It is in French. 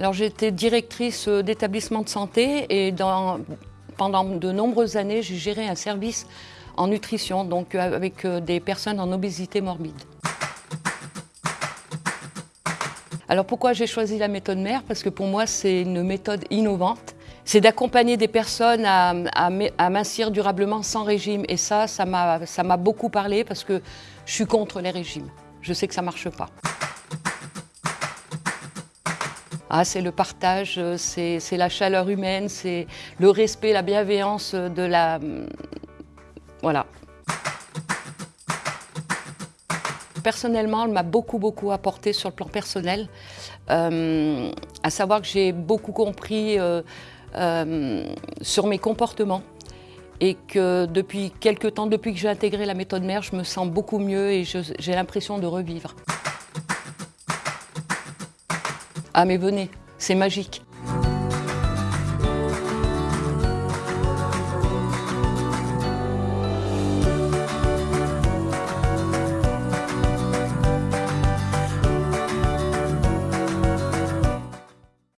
Alors été directrice d'établissement de santé et pendant de nombreuses années, j'ai géré un service en nutrition, donc avec des personnes en obésité morbide. Alors pourquoi j'ai choisi la méthode mère? Parce que pour moi c'est une méthode innovante. C'est d'accompagner des personnes à, à, mincir durablement sans régime. Et ça, ça m'a beaucoup parlé parce que je suis contre les régimes. Je sais que ça ne marche pas. Ah, c'est le partage, c'est la chaleur humaine, c'est le respect, la bienveillance de la... Voilà. Personnellement, elle m'a beaucoup, beaucoup apporté sur le plan personnel, euh, à savoir que j'ai beaucoup compris euh, euh, sur mes comportements et que depuis quelques temps, depuis que j'ai intégré la méthode mère, je me sens beaucoup mieux et j'ai l'impression de revivre. Ah mais venez, c'est magique.